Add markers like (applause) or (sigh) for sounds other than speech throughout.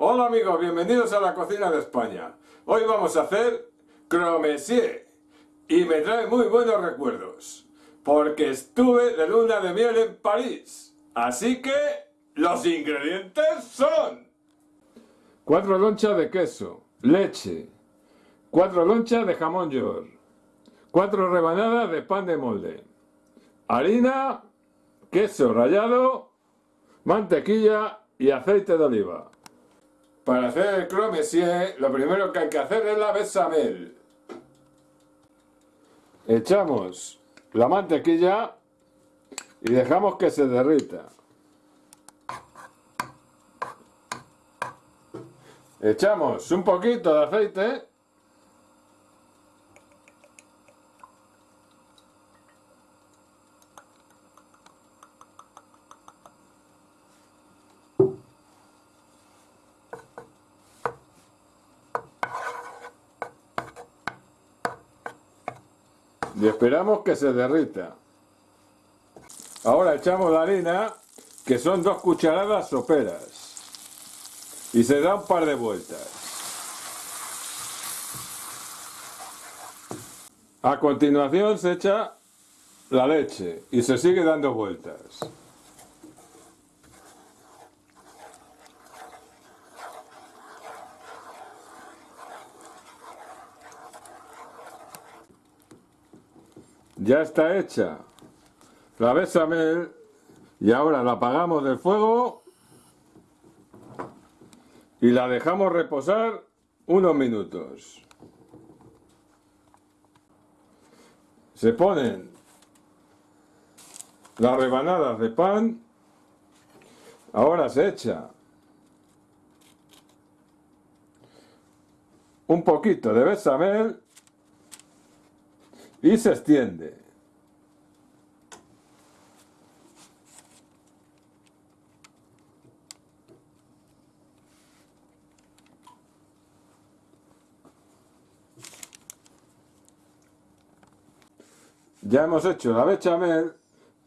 Hola amigos, bienvenidos a la cocina de España. Hoy vamos a hacer cromesier y me trae muy buenos recuerdos porque estuve de luna de miel en París. Así que los ingredientes son 4 lonchas de queso, leche, 4 lonchas de jamón york, 4 rebanadas de pan de molde, harina, queso rallado, mantequilla y aceite de oliva. Para hacer el cromesier, lo primero que hay que hacer es la bechamel. Echamos la mantequilla y dejamos que se derrita. Echamos un poquito de aceite y esperamos que se derrita. Ahora echamos la harina, que son dos cucharadas soperas, y se da un par de vueltas. A continuación se echa la leche y se sigue dando vueltas. Ya está hecha la bechamel y ahora la apagamos del fuego y la dejamos reposar unos minutos. Se ponen las rebanadas de pan, ahora se echa un poquito de bechamel y se extiende. Ya hemos hecho la bechamel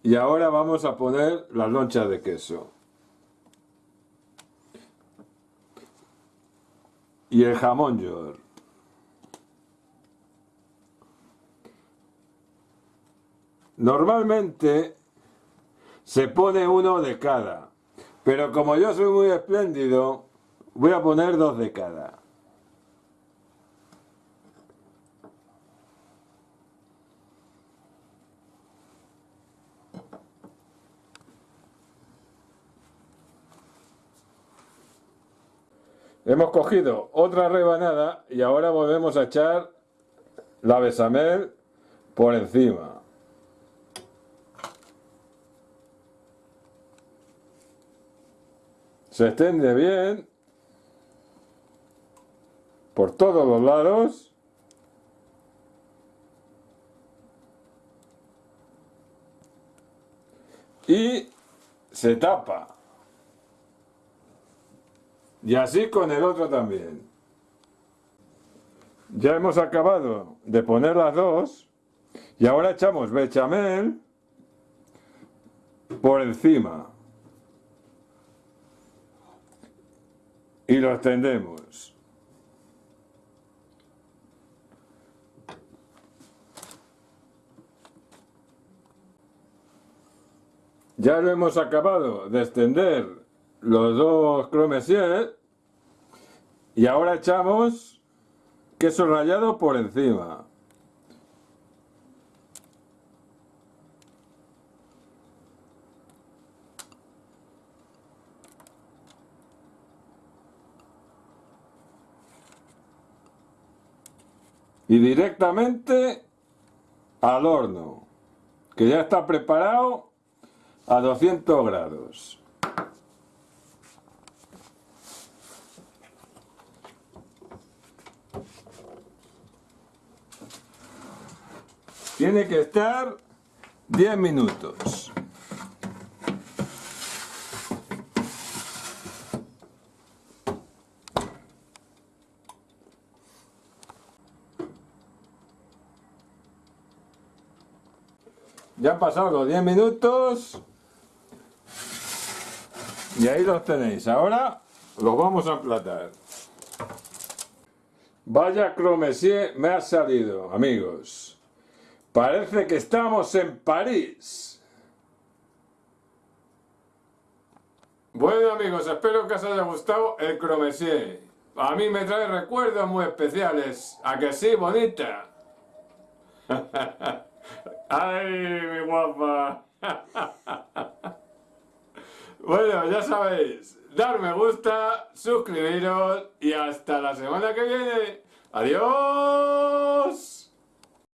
y ahora vamos a poner las lonchas de queso. Y el jamón york. Normalmente se pone uno de cada, pero como yo soy muy espléndido, voy a poner dos de cada. Hemos cogido otra rebanada y ahora volvemos a echar la besamel por encima. Se extiende bien por todos los lados. Y se tapa. Y así con el otro también. Ya hemos acabado de poner las dos. Y ahora echamos bechamel por encima. Lo extendemos. Ya lo hemos acabado de extender los dos cromesier y ahora echamos queso rallado por encima. Y directamente al horno que ya está preparado a 200 grados. Tiene que estar 10 minutos Ya han pasado los 10 minutos. Y ahí los tenéis. Ahora Los vamos a emplatar. Vaya cromesier me ha salido, amigos. Parece que estamos en París. Bueno amigos, espero que os haya gustado el cromesier. A mí me trae recuerdos muy especiales. ¿A que sí, bonita? (laughs) ¡Ay, mi guapa! bueno, ya sabéis, dar me gusta, suscribiros y hasta la semana que viene. ¡Adiós!